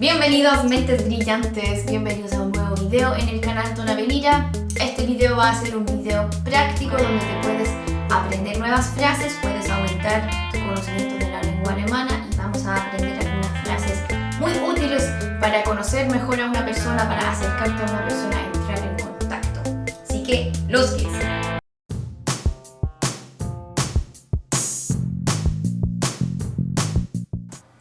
Bienvenidos mentes brillantes, bienvenidos a un nuevo video en el canal Tona Venira. Este video va a ser un video práctico donde te puedes aprender nuevas frases, puedes aumentar tu conocimiento de la lengua alemana y vamos a aprender algunas frases muy útiles para conocer mejor a una persona, para acercarte a una persona, entrar en contacto. Así que, los que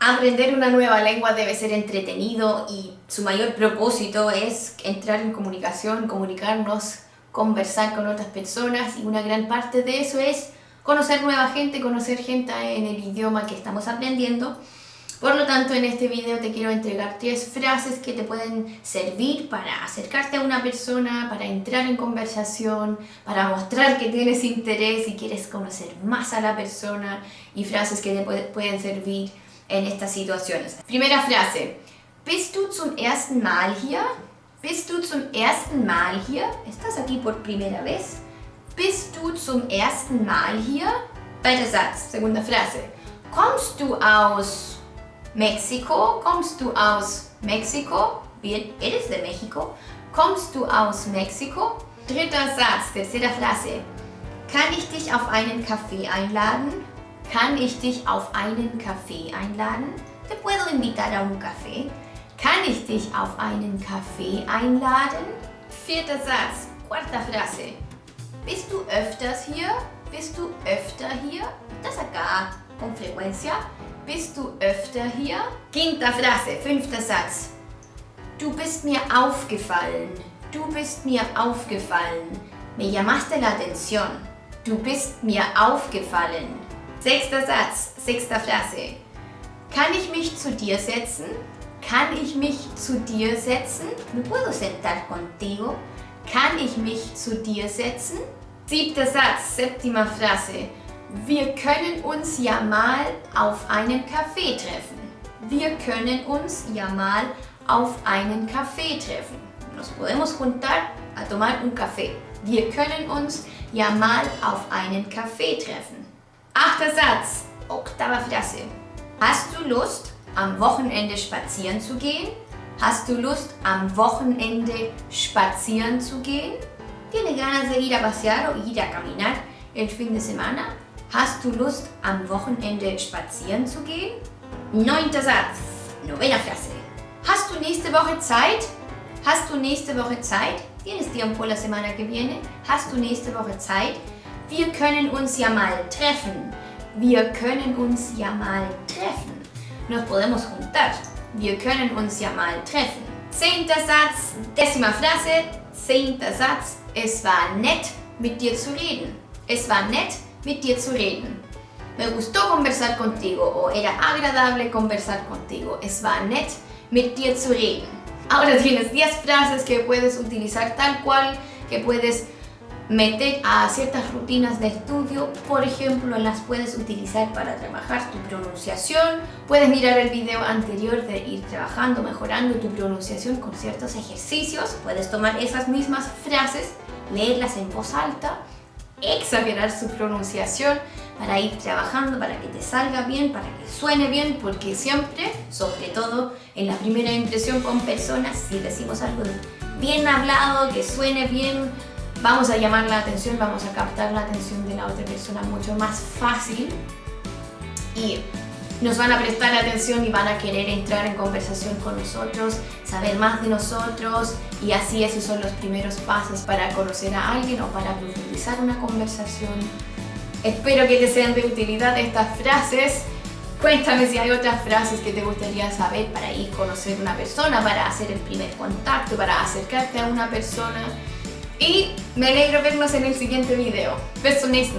Aprender una nueva lengua debe ser entretenido y su mayor propósito es entrar en comunicación, comunicarnos, conversar con otras personas y una gran parte de eso es conocer nueva gente, conocer gente en el idioma que estamos aprendiendo. Por lo tanto, en este video te quiero entregar tres frases que te pueden servir para acercarte a una persona, para entrar en conversación, para mostrar que tienes interés y quieres conocer más a la persona y frases que te pueden servir en estas situaciones. Primera frase. Bist du zum ersten Mal hier? Bist du zum ersten Mal hier? ¿Estás aquí por primera vez? Bist du zum ersten Mal hier? Zweiter Satz, segunda Frase. Kommst du aus Mexiko? Kommst du aus Mexiko? Bien, eres de México. Kommst du aus Mexiko? Dritter Satz, tercera Frase. Kann ich dich auf einen Kaffee einladen? Kann ich dich auf einen Kaffee einladen? Te puedo invitar a un café. Kann ich dich auf einen Kaffee einladen? Vierter Satz, cuarta Frase. Bist du öfters hier? Bist du öfter hier? Das acá, con frecuencia. Bist du öfter hier? Quinta Frase, fünfter Satz. Du bist mir aufgefallen. Du bist mir aufgefallen. Me llamaste la atención. Du bist mir aufgefallen. Sechster Satz, sechster Frase. Kann ich mich zu dir setzen? Kann ich mich zu dir setzen? ¿Me puedo sentar contigo? Kann ich mich zu dir setzen? Siebter Satz, séptima Frase. Wir können uns ja mal auf einen Kaffee treffen. Wir können uns ja mal auf einen Kaffee treffen. Nos podemos juntar a tomar un café. Wir können uns ja mal auf einen Kaffee treffen. Achter Satz, octava Frase. Hast du Lust, am Wochenende spazieren zu gehen? Hast du Lust, am Wochenende spazieren zu gehen? ¿Tienes ganas de ir a pasear o ir a caminar el fin de semana? Hast du Lust, am Wochenende spazieren zu gehen? Neunter Satz, novena Frase. Hast du nächste Woche Zeit? Hast du nächste Woche Zeit? ¿Tienes tiempo la semana que viene? Hast du nächste Woche Zeit? Wir können uns ja mal treffen. Wir können uns ja mal treffen. Nos podemos juntar. Wir können uns ja mal treffen. Zehnter Satz, décima Frase, zehnter Satz. Es war nett, mit dir zu reden. Es war nett, mit dir zu reden. Me gustó conversar contigo o era agradable conversar contigo. Es war nett, mit dir zu reden. Ahora tienes 10 frases que puedes utilizar tal cual, que puedes meter a ciertas rutinas de estudio, por ejemplo, las puedes utilizar para trabajar tu pronunciación, puedes mirar el video anterior de ir trabajando, mejorando tu pronunciación con ciertos ejercicios, puedes tomar esas mismas frases, leerlas en voz alta, exagerar su pronunciación para ir trabajando, para que te salga bien, para que suene bien, porque siempre, sobre todo en la primera impresión con personas, si decimos algo bien hablado, que suene bien, vamos a llamar la atención, vamos a captar la atención de la otra persona mucho más fácil y nos van a prestar atención y van a querer entrar en conversación con nosotros, saber más de nosotros y así esos son los primeros pasos para conocer a alguien o para profundizar una conversación. Espero que te sean de utilidad estas frases. Cuéntame si hay otras frases que te gustaría saber para ir a conocer una persona, para hacer el primer contacto, para acercarte a una persona y me alegra vernos en el siguiente video. Beso next.